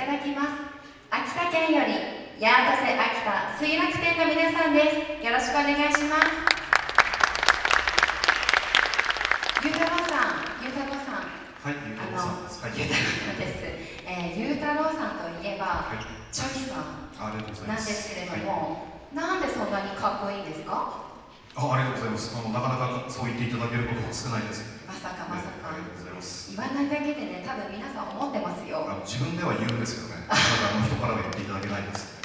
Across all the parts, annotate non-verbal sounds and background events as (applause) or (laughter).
ただきます秋田県より八幡瀬秋田水楽店の皆さんですよろしくお願いしますゆうたろうさんゆうたろうさんはい、ゆうたろうさんです。はい、ゆうたろうさんです、えー、ゆうたろうさんといえば、はい、チョイさんありがとうございなんです。けれどはい、も、なんでそんなにかっこいいんですかあ、ありがとうございます。あのなかなかそう言っていただけることが少ないです。まさかまさかりがとうございます。言わないだけでね多分皆さん思ってますよ自分では言うんですけどね。た (laughs) だあの人からは言っていただけないです。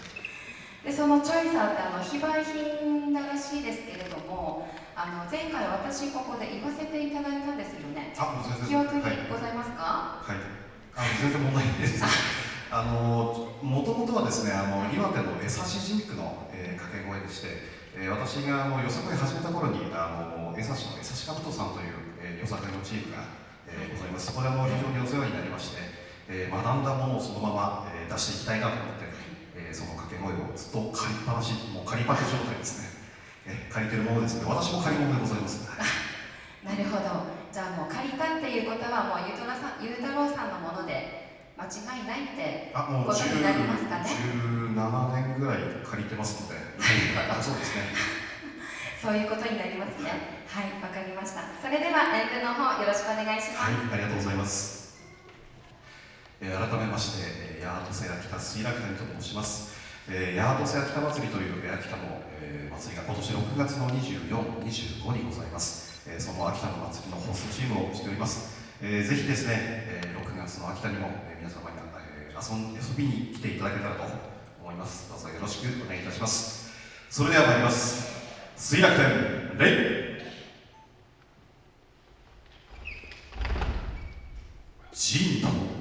でそのチョイさんってあの非売品だらしいですけれどもあの前回私ここで言わせていただいたんですよねあ、もう全記然。憶にはい。ございますか、はい。あの全然問題ないです。(laughs) あのもともとはですね、あの岩手の江差ジンクの、えー、掛け声でして、えー、私があのよさこい始めた頃にあの江差の江差かぶとさんという、えー、よさこいのチームが、えー、ございます。そこであの非常にお世話になりまして、えー、学んだものをそのまま、えー、出していきたいなと思って、えー、その掛け声をずっと借りっぱなし、もう借りパク状態ですね。えー、借りてるものですので、私も借り物でございます。なるほどじゃあもう借りたっていうことはもうゆうたろうさんゆうたろうさんのもので間違いないってあ、もうことになりますかね？17年ぐらい借りてますので、(laughs) あそうですね。そういうことになりますねはいわかりましたそれでは演舞の方よろしくお願いします、はい、ありがとうございます。えー改めまして、えー、ヤートセ秋田水楽谷と申します。えー、ヤートセ秋田祭りという秋田の、えー祭りが今年6月の24、25にございます。えーその秋田の祭りのホストチームをしております。えーぜひですね、えー6月の秋田にも、えー皆様に、えー遊ん遊びに来ていただけたらと思います。どうぞよろしくお願いいたします。それでは参ります。水楽天レイ。神道今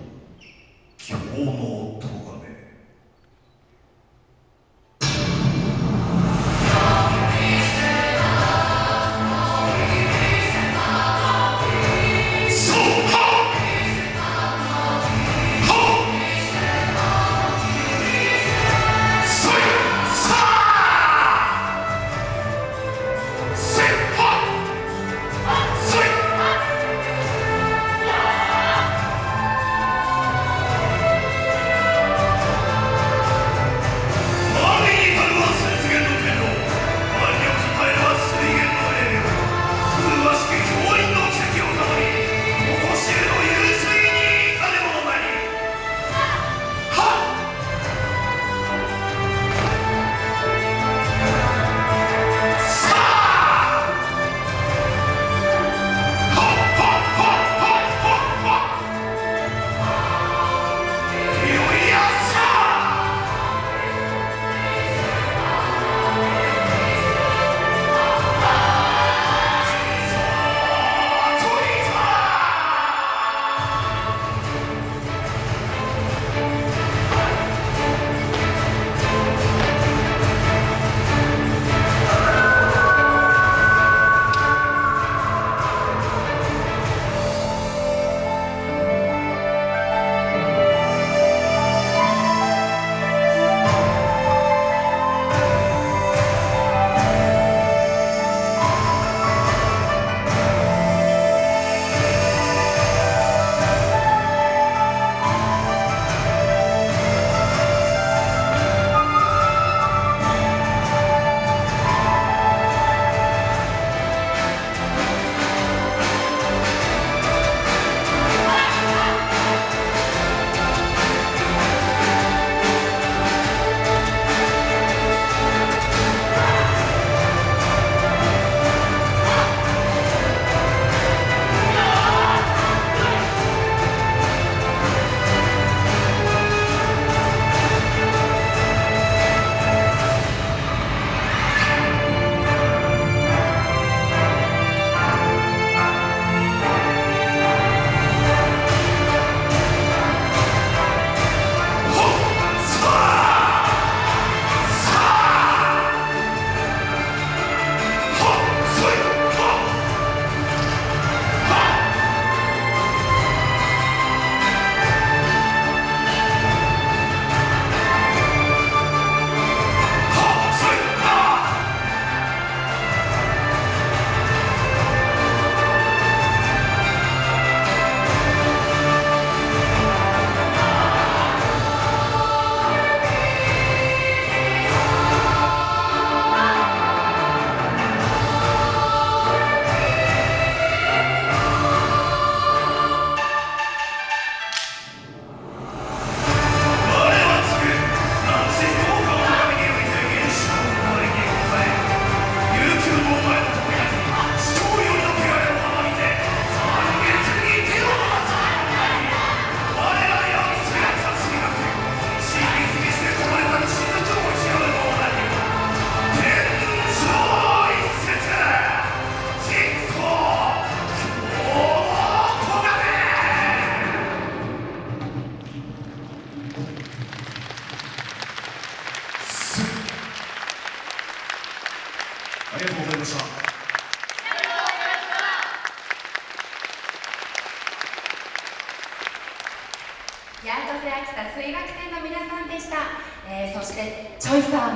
秋田水楽天の皆さんでした、えー、そしてチョイサーも